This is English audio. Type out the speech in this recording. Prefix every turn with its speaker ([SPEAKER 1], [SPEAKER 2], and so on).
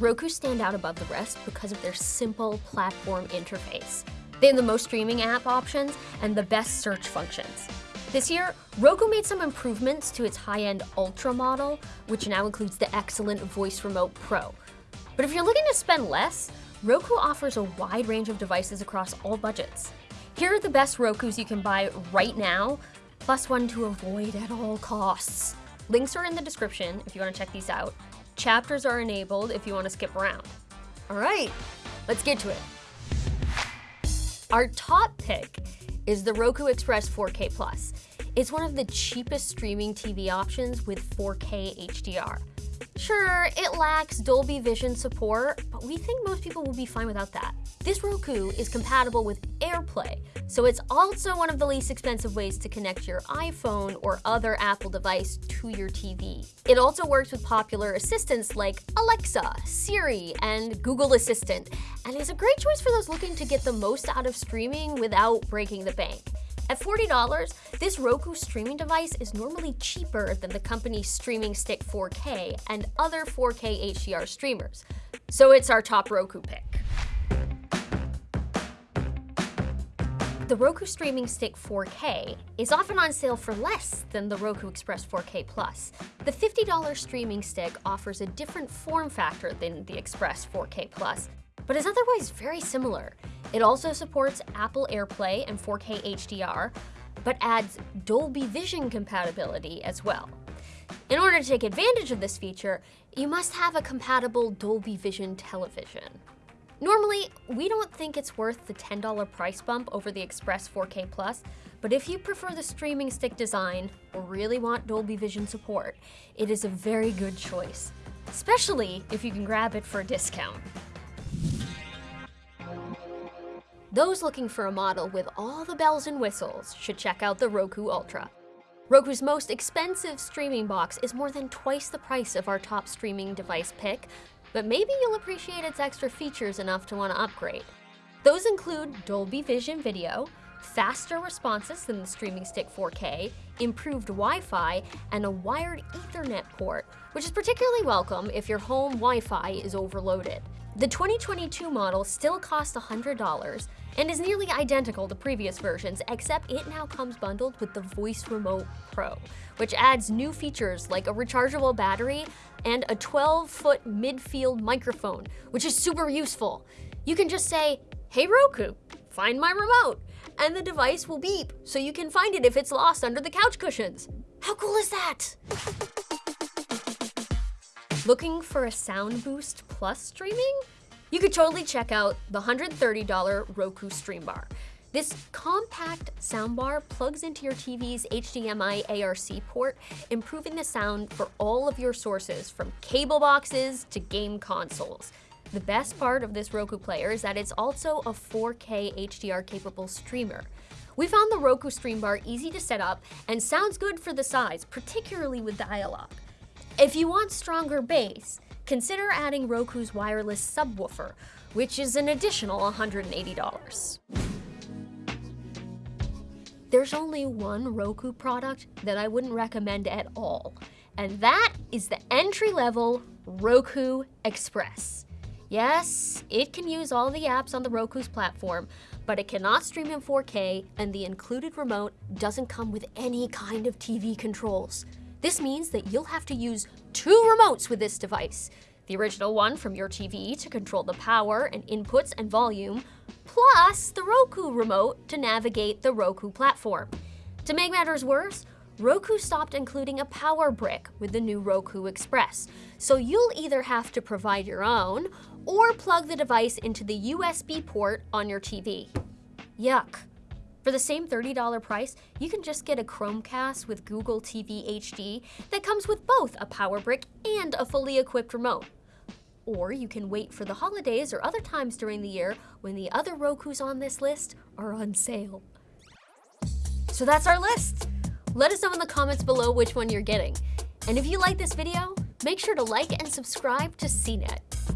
[SPEAKER 1] Roku stand out above the rest because of their simple platform interface. They have the most streaming app options and the best search functions. This year, Roku made some improvements to its high-end Ultra model, which now includes the excellent Voice Remote Pro. But if you're looking to spend less, Roku offers a wide range of devices across all budgets. Here are the best Rokus you can buy right now, plus one to avoid at all costs. Links are in the description if you want to check these out. Chapters are enabled if you want to skip around. All right, let's get to it. Our top pick is the Roku Express 4K Plus. It's one of the cheapest streaming TV options with 4K HDR. Sure, it lacks Dolby Vision support, but we think most people will be fine without that. This Roku is compatible with AirPlay, so it's also one of the least expensive ways to connect your iPhone or other Apple device to your TV. It also works with popular assistants like Alexa, Siri, and Google Assistant, and is a great choice for those looking to get the most out of streaming without breaking the bank. At $40, this Roku streaming device is normally cheaper than the company's Streaming Stick 4K and other 4K HDR streamers, so it's our top Roku pick. The Roku Streaming Stick 4K is often on sale for less than the Roku Express 4K Plus. The $50 streaming stick offers a different form factor than the Express 4K Plus, but is otherwise very similar. It also supports Apple AirPlay and 4K HDR, but adds Dolby Vision compatibility as well. In order to take advantage of this feature, you must have a compatible Dolby Vision television. Normally, we don't think it's worth the $10 price bump over the Express 4K Plus, but if you prefer the streaming stick design or really want Dolby Vision support, it is a very good choice, especially if you can grab it for a discount. Those looking for a model with all the bells and whistles should check out the Roku Ultra. Roku's most expensive streaming box is more than twice the price of our top streaming device pick, but maybe you'll appreciate its extra features enough to want to upgrade. Those include Dolby Vision video, faster responses than the Streaming Stick 4K, improved Wi-Fi, and a wired Ethernet port, which is particularly welcome if your home Wi-Fi is overloaded. The 2022 model still costs $100 and is nearly identical to previous versions, except it now comes bundled with the Voice Remote Pro, which adds new features like a rechargeable battery and a 12-foot midfield microphone, which is super useful. You can just say, hey Roku, find my remote, and the device will beep so you can find it if it's lost under the couch cushions. How cool is that? Looking for a sound boost plus streaming? You could totally check out the $130 Roku Stream Bar. This compact soundbar plugs into your TV's HDMI ARC port, improving the sound for all of your sources from cable boxes to game consoles. The best part of this Roku player is that it's also a 4K HDR capable streamer. We found the Roku Stream Bar easy to set up and sounds good for the size, particularly with dialogue. If you want stronger bass, consider adding Roku's wireless subwoofer, which is an additional $180. There's only one Roku product that I wouldn't recommend at all, and that is the entry-level Roku Express. Yes, it can use all the apps on the Roku's platform, but it cannot stream in 4K, and the included remote doesn't come with any kind of TV controls. This means that you'll have to use two remotes with this device. The original one from your TV to control the power and inputs and volume, plus the Roku remote to navigate the Roku platform. To make matters worse, Roku stopped including a power brick with the new Roku Express, so you'll either have to provide your own or plug the device into the USB port on your TV. Yuck. For the same $30 price, you can just get a Chromecast with Google TV HD that comes with both a power brick and a fully equipped remote. Or you can wait for the holidays or other times during the year when the other Rokus on this list are on sale. So that's our list. Let us know in the comments below which one you're getting. And if you like this video, make sure to like and subscribe to CNET.